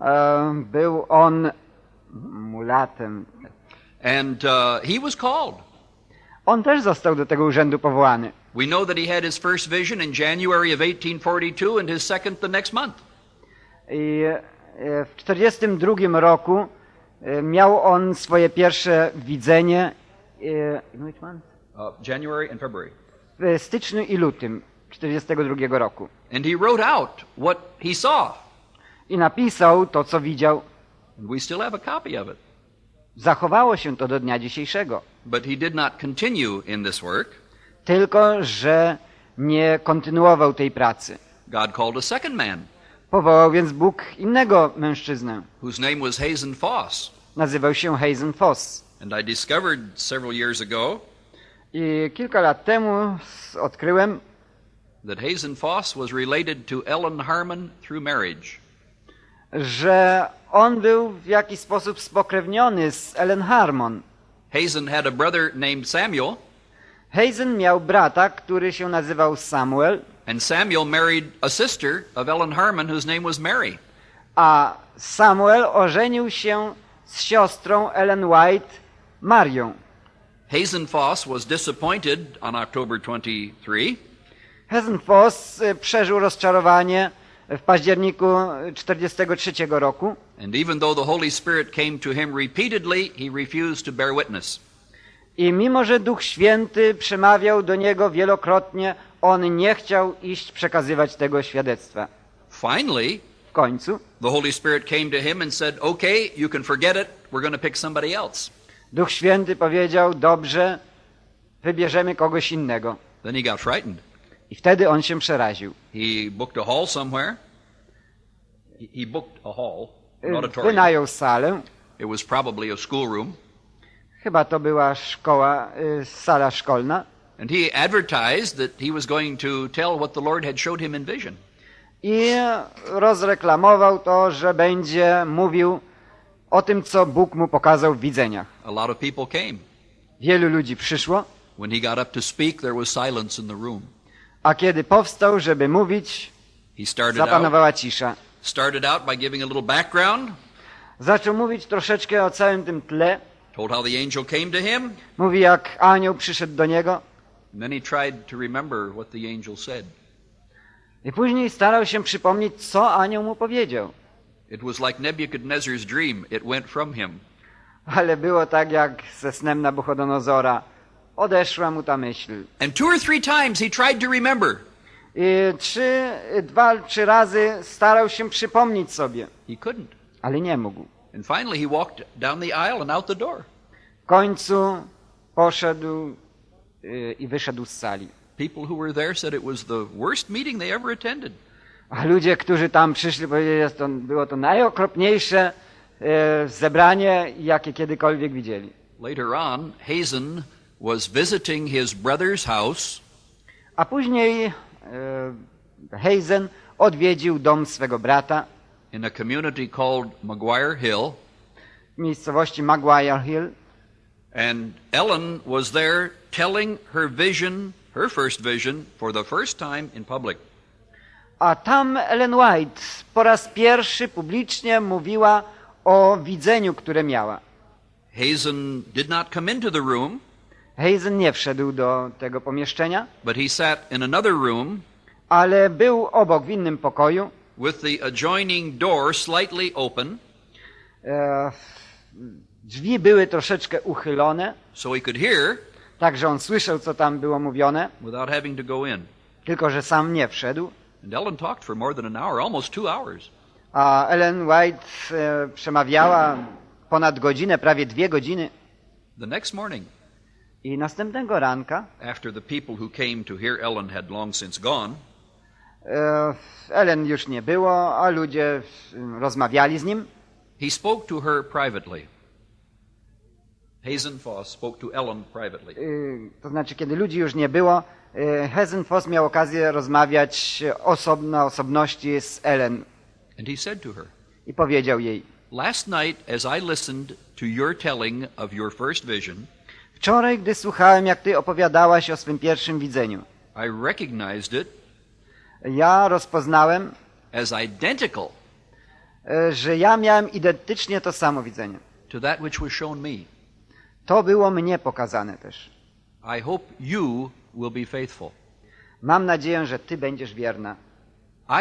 e, był on mulatem. and uh, he was called. On też został do tego urzędu powołany. We know that he had his first vision in January of 1842 and his second the next month. I e, w 1942 roku miał on swoje pierwsze widzenie in which month? Uh, January and February. w styczniu i lutym 1942 roku. And he wrote out what he saw. I napisał to, co widział. And we still have a copy of it. Zachowało się to do dnia dzisiejszego. But he did not continue in this work. Tylko, że nie kontynuował tej pracy. God called a second man, Powołał więc Bóg innego mężczyznę. whose name was Hazen Foss. Nazywał się Hazen Foss. And I discovered several years ago I kilka lat temu odkryłem, that Hazen Foss was related to Ellen Harmon through marriage. że on był w jakiś sposób spokrewniony z Ellen Harmon. Hazen had a brother named Samuel, Hazen miał brata, który się nazywał Samuel, and Samuel married a sister of Ellen Harmon whose name was Mary. a Samuel ożenił się z siostrą Ellen White, Marią. Hazen Foss was disappointed on October 23 Hazen Foss y, przeżył rozczarowanie w październiku 1943 roku And even though the Holy Spirit came to him repeatedly, he refused to bear witness. i mimo, że Duch Święty przemawiał do niego wielokrotnie, on nie chciał iść przekazywać tego świadectwa. Finally, W końcu the Holy Spirit came to him and said, Okay, you can forget it. We're going to pick somebody else. Duch Święty powiedział, dobrze, wybierzemy kogoś innego. Then he got frightened. I wtedy on się przeraził. He booked a hall somewhere. He- booked a hall, an Y, auditorium. Wynajął salę, It was probably a schoolroom. chyba to była szkoła, y, sala szkolna. And he advertised that he was going to tell what the Lord had showed him in vision. I rozreklamował to, że będzie mówił o tym, co Bóg mu pokazał w widzeniach. A lot of people came. Wielu ludzi przyszło, When he got up to speak, there was silence in the room. a kiedy powstał, żeby mówić, He started out, zapanowała cisza. started out by giving a little background, Zaczął mówić troszeczkę o całym tym tle. told how the angel came to him, Mówi, jak anioł przyszedł do niego. and then he tried to remember what the angel said. I później starał się przypomnieć, co anioł mu powiedział. It was like Nebuchadnezzar's dream. It went from him. Ale było tak, jak ze snem Nabuchodonozora. Odeszła mu ta myśl. And two or three times he tried to remember. I trzy, dwa, trzy razy starał się przypomnieć sobie, He couldn't. ale nie mógł. And finally he walked down the aisle and out the door. W końcu poszedł y, i wyszedł z sali. People who were there said it was the worst meeting they ever attended. A ludzie, którzy tam przyszli, powiedzieli, że to, było to najokropniejsze e, zebranie, jakie kiedykolwiek widzieli. Later on, Hazen was visiting his brother's house A później e, Hazen odwiedził dom swego brata in a community called Maguire Hill, w miejscowości Maguire Hill and Ellen was there telling her vision, her first vision, for the first time in public. A tam Ellen White po raz pierwszy publicznie mówiła o widzeniu, które miała. Hazen did not come into the room, Hazen nie wszedł do tego pomieszczenia, but he sat in another room ale był obok w innym pokoju. with the adjoining door slightly open E, drzwi były troszeczkę uchylone, so he could hear tak że on słyszał, co tam było mówione, without having to go in. tylko że sam nie wszedł. And Ellen talked for more than an hour, almost two hours. A Ellen White e, przemawiała ponad godzinę, prawie dwie godziny. The next morning, I następnego ranka after the people who came to hear Ellen had long since gone, e, Ellen już nie było, a ludzie rozmawiali z nim. he spoke to her privately. Hazen Foss spoke to Ellen privately. E, To znaczy, kiedy ludzi już nie było, e, Hazen Foss miał okazję rozmawiać osobno, osobności z Ellen And he said to her, i powiedział jej, Last night, as I listened to your telling of your first vision, wczoraj, gdy słuchałem, jak ty opowiadałaś o swym pierwszym widzeniu, I recognized it Ja rozpoznałem, as identical e, że ja miałem identycznie to samo widzenie. to that which was shown me. To było mnie pokazane też. I hope you will be faithful. Mam nadzieję, że Ty będziesz wierna.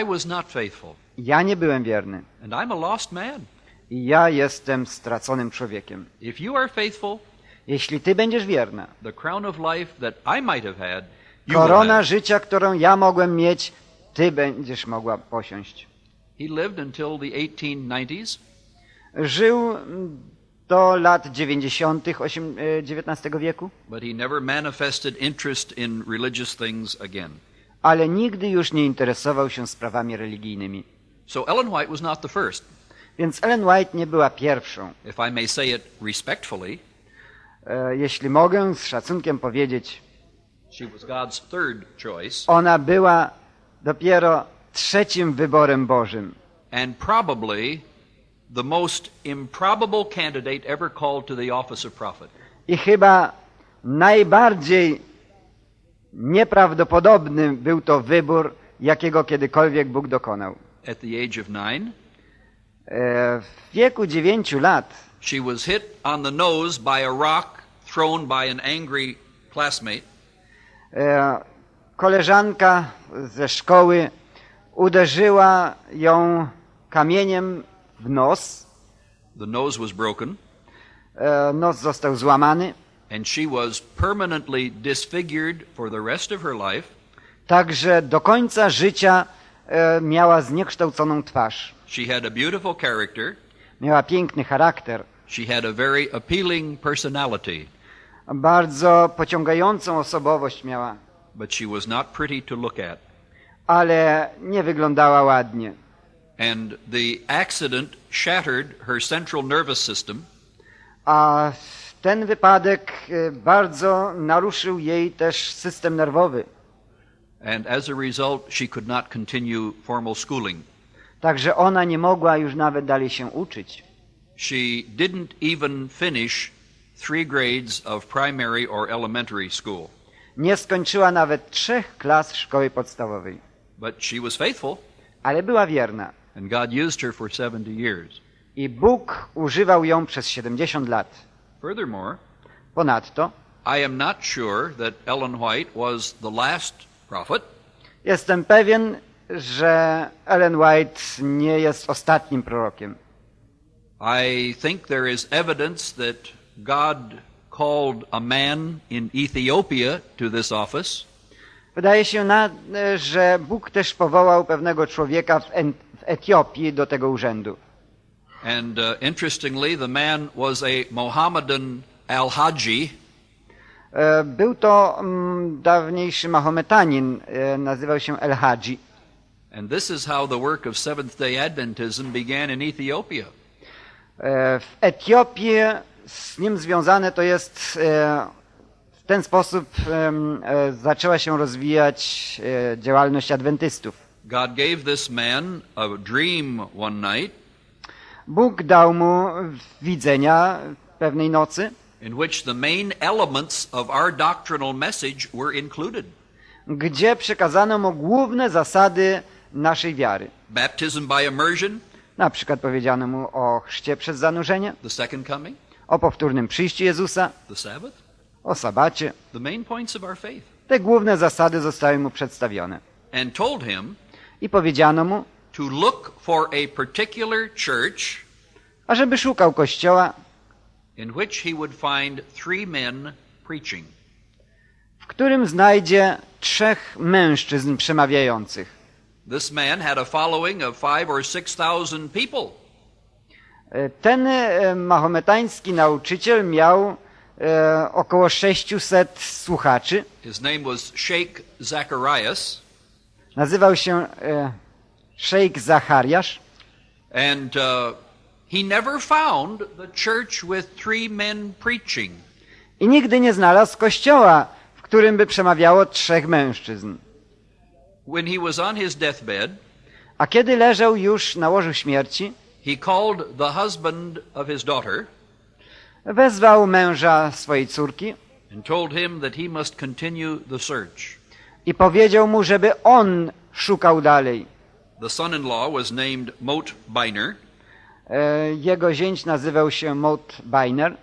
I was not faithful, Ja nie byłem wierny. and I'm a lost man. I ja jestem straconym człowiekiem. If you are faithful, Jeśli Ty będziesz wierna, the crown of life that I might have had, you korona have. życia, którą ja mogłem mieć, Ty będziesz mogła posiąść. He lived until the 1890s, Żył do lat 90. osiem- e, XIX wieku, but he never manifested interest in religious things again. ale nigdy już nie interesował się sprawami religijnymi. So Ellen White was not the first. Więc Ellen White nie była pierwszą. If I may say it respectfully, E, Jeśli mogę z szacunkiem powiedzieć, she was God's third choice ona była dopiero trzecim wyborem Bożym. and probably the most improbable candidate ever called to the office of prophet. I chyba najbardziej nieprawdopodobny był to wybór, jakiego kiedykolwiek Bóg dokonał. At the age of nine, E, W wieku dziewięciu lat she was hit on the nose by a rock thrown by an angry classmate. e, koleżanka ze szkoły uderzyła ją kamieniem w nos. The nose was broken, E, Nos został złamany, and she was permanently disfigured for the rest of her life. także do końca życia e, miała zniekształconą twarz. She had a beautiful character. Miała piękny charakter, She had a very appealing personality, bardzo pociągającą osobowość miała, but she was not pretty to look at. ale nie wyglądała ładnie. And the accident shattered her central nervous system, A ten wypadek e, bardzo naruszył jej też system nerwowy. and as a result, she could not continue formal schooling. Także ona nie mogła już nawet dalej się uczyć. She didn't even finish three grades of primary or elementary school, Nie skończyła nawet trzech klas szkoły podstawowej, but she was faithful, ale była wierna. And God used her for 70 years. I Bóg używał ją przez 70 lat. Furthermore, Ponadto I am not sure that Ellen White was the last prophet. jestem pewien, że Ellen White nie jest ostatnim prorokiem. I think there is evidence that God called a man in Ethiopia to this office, Wydaje się, na, że Bóg też powołał pewnego człowieka w, w Etiopii do tego urzędu. and uh, interestingly, the man was a Mohammedan al-Haji, E, Był to mm, dawniejszy Mahometanin, e, nazywał się El Hadzi. and this is how the work of Seventh Day Adventism began in Ethiopia. E, W Etiopii z nim związane to jest w ten sposób zaczęła się rozwijać działalność adwentystów. God gave this man a dream one night Bóg dał mu widzenia pewnej nocy, in which the main elements of our doctrinal message were included gdzie przekazano mu główne zasady naszej wiary. baptism by immersion, Na przykład powiedziano mu o chrzcie przez zanurzenie, the second coming, o powtórnym przyjściu Jezusa, the Sabbath, o sabacie. the main points of our faith, Te główne zasady zostały mu przedstawione. and told him I powiedziano mu, to look for a particular church ażeby szukał kościoła, in which he would find three men preaching. w którym znajdzie trzech mężczyzn przemawiających. This man had a following of five or six thousand people. E, Ten e, mahometański nauczyciel miał e, około 600 słuchaczy. His name was Sheikh Zacharias, Nazywał się e, szejk Zachariasz. and uh, he never found the church with three men preaching. I nigdy nie znalazł kościoła, w którym by przemawiało trzech mężczyzn. When he was on his deathbed, A kiedy leżał już na łożu śmierci, he called the husband of his daughter wezwał męża swojej córki, and told him that he must continue the search. I powiedział mu, żeby on szukał dalej. The son in law was named Mot Biner, E, Jego zięć nazywał się Mot Biner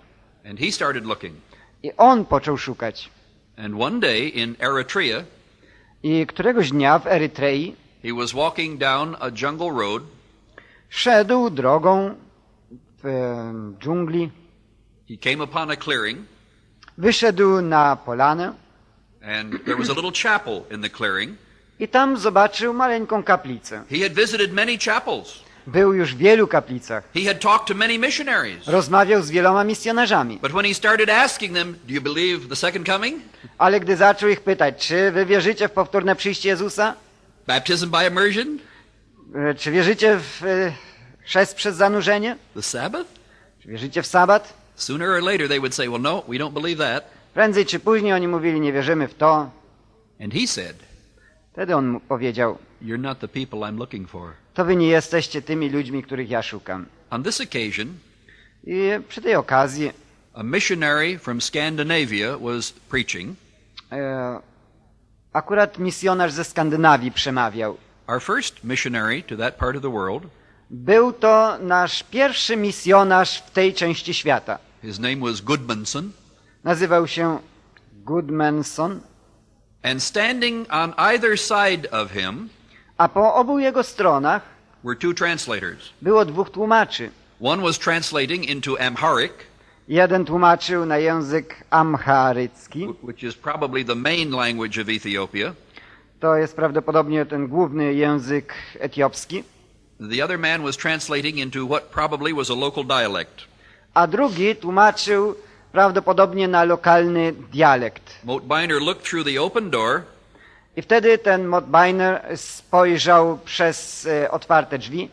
and he started looking. i on począł szukać. And one day in Eritrea, I któregoś dnia w Erytrei he was walking down a jungle road szedł drogą w e, dżungli, He came upon a clearing, wyszedł na polanę and there was a little chapel in the clearing. i tam zobaczył maleńką kaplicę. He had visited many chapels. Był już w wielu kaplicach. He had talked to many missionaries. Rozmawiał z wieloma misjonarzami. But when he started asking them, Do you believe the second coming? Ale gdy zaczął ich pytać, czy wy wierzycie w powtórne przyjście Jezusa? Baptism by immersion? E, Czy wierzycie w e, chrzest przez zanurzenie? The Sabbath? Czy wierzycie w sabat? Sooner or later they would say, Well, no, we don't believe that. Prędzej czy później oni mówili, nie wierzymy w to. And he said, Wtedy on powiedział, You're not the people I'm looking for. to wy nie jesteście tymi ludźmi, których ja szukam. On this occasion, I przy tej okazji a missionary from Scandinavia was preaching. e, akurat misjonarz ze Skandynawii przemawiał. Our first missionary to that part of the world. Był to nasz pierwszy misjonarz w tej części świata. His name was Gudmundsson. Nazywał się Goodmanson, And standing on either side of him a po obu jego stronach were two translators. było dwóch tłumaczy. One was translating into Amharic, Jeden tłumaczył na język amharycki, wh- which is probably the main language of Ethiopia. to jest prawdopodobnie ten główny język etiopski, The other man was translating into what probably was a local dialect. a drugi tłumaczył prawdopodobnie na lokalny dialekt. Motbiner looked through the open door I wtedy ten Motbiner spojrzał przez e, otwarte drzwi,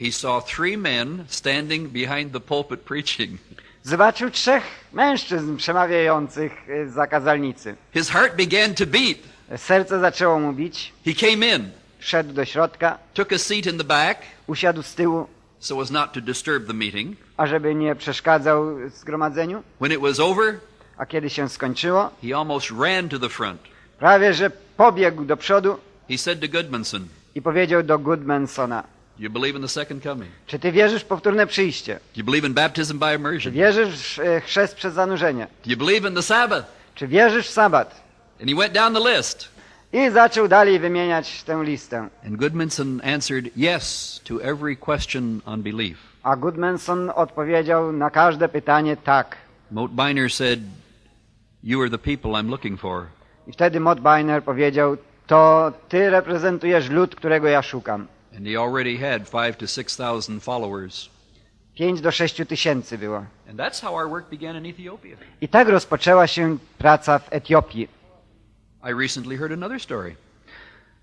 He saw three men standing behind the pulpit preaching. zobaczył trzech mężczyzn przemawiających e, za kazalnicy. His heart began to beat. Serce zaczęło mu bić, He came in, wszedł do środka, took a seat in the back usiadł z tyłu, so as not to disturb the meeting. ażeby nie przeszkadzał zgromadzeniu, When it was over, a kiedy się skończyło, he almost ran to the front. prawie że pobiegł do przodu He said to Goodmanson, i powiedział do Goodmansona, you believe in the second coming? czy ty wierzysz w powtórne przyjście? Do you believe in baptism by Czy immersion? wierzysz w e, chrzest przez zanurzenie? Do you believe in the Sabbath? Czy wierzysz w sabat? And he went down the list. I zaczął dalej wymieniać tę listę. And Goodmanson answered yes to every question on belief. A Goodmanson odpowiedział na każde pytanie tak. Motbiner said, You are the people I'm looking for. I wtedy Motbiner powiedział, to ty reprezentujesz lud, którego ja szukam. And he already had five to six thousand followers. Pięć do sześciu tysięcy było. And that's how our work began in Ethiopia. I tak rozpoczęła się praca w Etiopii. I recently heard another story.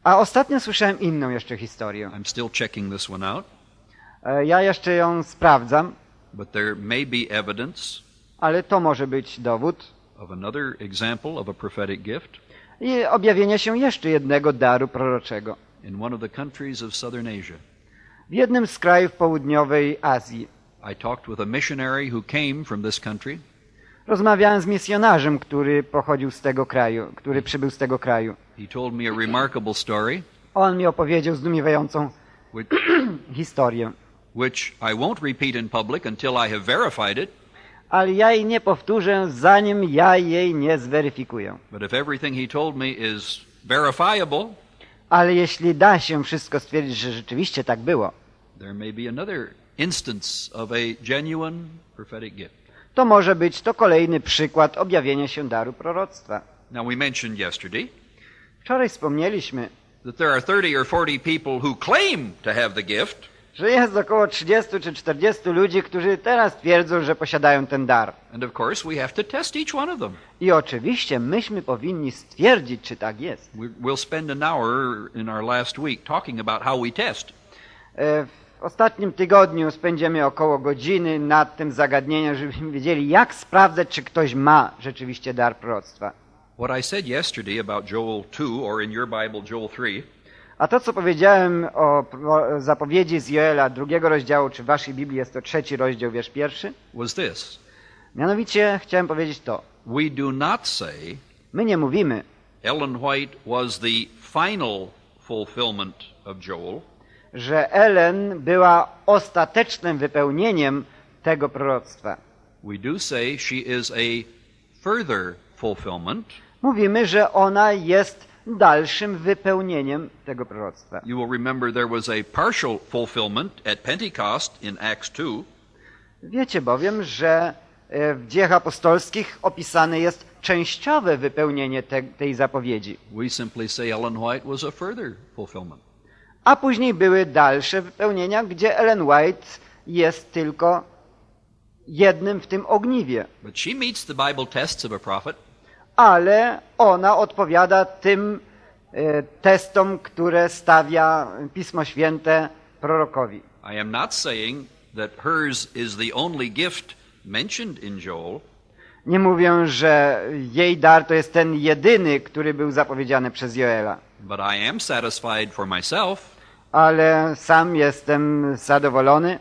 A ostatnio słyszałem inną jeszcze historię. I'm still checking this one out, E, Ja jeszcze ją sprawdzam, but there may be evidence ale to może być dowód. of another example of a prophetic gift I objawienie się jeszcze jednego daru proroczego. in one of the countries of southern Asia. W jednym z krajów południowej Azji. I talked with a missionary who came from this country, Rozmawiałem z misjonarzem, który pochodził z tego kraju, który przybył z tego kraju. He told me a remarkable story, On mi opowiedział zdumiewającą which, historię. which I won't repeat in public until I have verified it. Ale ja jej nie powtórzę, zanim ja jej nie zweryfikuję. But if everything he told me is verifiable, Ale jeśli da się wszystko stwierdzić, że rzeczywiście tak było, there may be another instance of a genuine prophetic gift. To może być to kolejny przykład objawienia się daru proroctwa. Now, we mentioned yesterday Wczoraj wspomnieliśmy, that there are 30 or 40 people who claim to have the gift, że jest około 30 czy 40 ludzi, którzy teraz twierdzą, że posiadają ten dar. and of course, we have to test each one of them. I oczywiście myśmy powinni stwierdzić, czy tak jest. We- We'll spend an hour in our last week talking about how we test. E, W ostatnim tygodniu spędzimy około godziny nad tym zagadnieniem, żebyśmy wiedzieli, jak sprawdzać, czy ktoś ma rzeczywiście dar proroctwa. What I said yesterday about Joel 2, or in your Bible, Joel 3, A to, co powiedziałem o zapowiedzi z Joela drugiego rozdziału, czy w waszej Biblii jest to trzeci rozdział, wiersz pierwszy, was this mianowicie chciałem powiedzieć to. We do not say, My nie mówimy, Ellen White was the final fulfillment of Joel, że Ellen była ostatecznym wypełnieniem tego proroctwa. we do say she is a further fulfillment. Mówimy, że ona jest dalszym wypełnieniem tego proroctwa. You will remember there was a partial fulfillment at Pentecost in Acts 2, Wiecie bowiem, że e, w dziejach apostolskich opisane jest częściowe wypełnienie te, tej zapowiedzi, we simply say Ellen White was a further fulfillment. A później były dalsze wypełnienia, gdzie Ellen White jest tylko jednym w tym ogniwie, But she meets the Bible tests of a prophet, ale ona odpowiada tym e, testom, które stawia Pismo Święte prorokowi. I am not saying that hers is the only gift mentioned in Joel, Nie mówię, że jej dar to jest ten jedyny, który był zapowiedziany przez Joela, but I am satisfied for myself ale sam jestem zadowolony,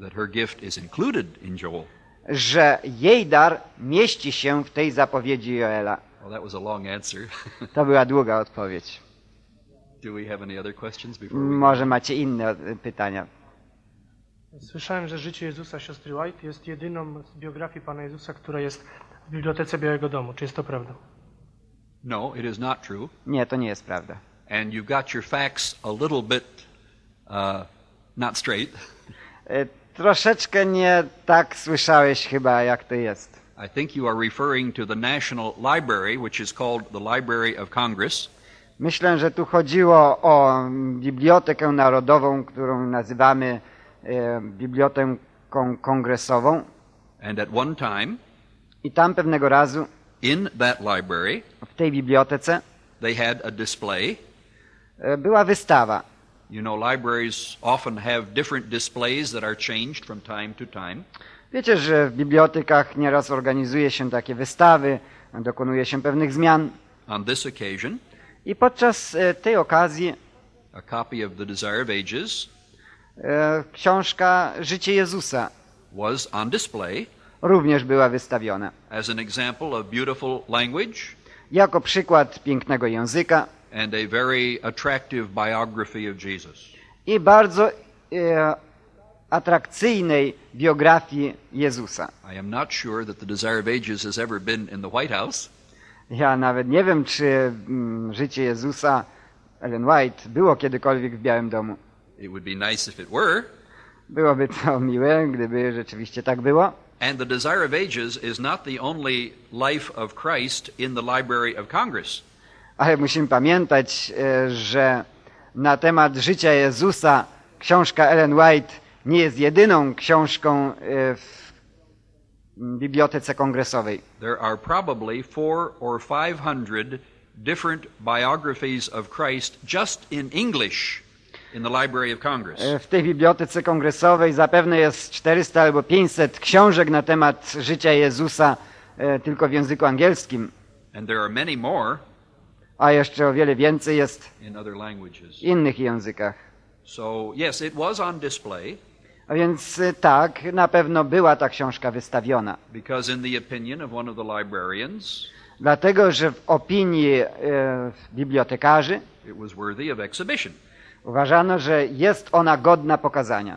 that her gift is included in Joel. że jej dar mieści się w tej zapowiedzi Joela. Well, that was a long answer. To była długa odpowiedź. Do we have any other questions before we Może macie inne pytania. Słyszałem, że życie Jezusa siostry White jest jedyną z biografii Pana Jezusa, która jest w Bibliotece Białego Domu. Czy jest to prawda? No, it is not true. Nie, to nie jest prawda. And you've got your facts a little bit uh, not straight. E, Troszeczkę nie tak słyszałeś chyba, jak to jest. I think you are referring to the National Library, which is called the Library of Congress. Myślę, że tu chodziło o Bibliotekę Narodową, którą nazywamy e, Biblioteką Kongresową. And at one time, I tam pewnego razu in that library, w tej bibliotece they had a display. e, była wystawa. You know, libraries often have different displays that are changed from time to time. Wiecie, że w bibliotekach nieraz organizuje się takie wystawy, dokonuje się pewnych zmian. On this occasion, I podczas e, tej okazji a copy of The Desire of Ages e, książka Życie Jezusa was on display również była wystawiona. as an example of beautiful language Jako przykład pięknego języka and a very attractive biography of Jesus. i bardzo e, atrakcyjnej biografii Jezusa. I am not sure that The Desire of Ages has ever been in the White House, Ja nawet nie wiem, czy mm, Życie Jezusa Ellen White było kiedykolwiek w Białym Domu. It would be nice if it were. Byłoby to miłe, gdyby rzeczywiście tak było. And The Desire of Ages is not the only life of Christ in the Library of Congress. Ale musimy pamiętać, e, że na temat życia Jezusa książka Ellen White nie jest jedyną książką e, w Bibliotece Kongresowej. There are probably four or five hundred different biographies of Christ just in English in the Library of Congress. E, W tej Bibliotece Kongresowej zapewne jest 400 albo 500 książek na temat życia Jezusa tylko w języku angielskim, And there are many more a jeszcze o wiele więcej jest w innych językach. So, yes, it was on display A więc e, tak, na pewno była ta książka wystawiona. because, in the opinion of one of the librarians, Dlatego, że w opinii e, bibliotekarzy it was worthy of exhibition. uważano, że jest ona godna pokazania.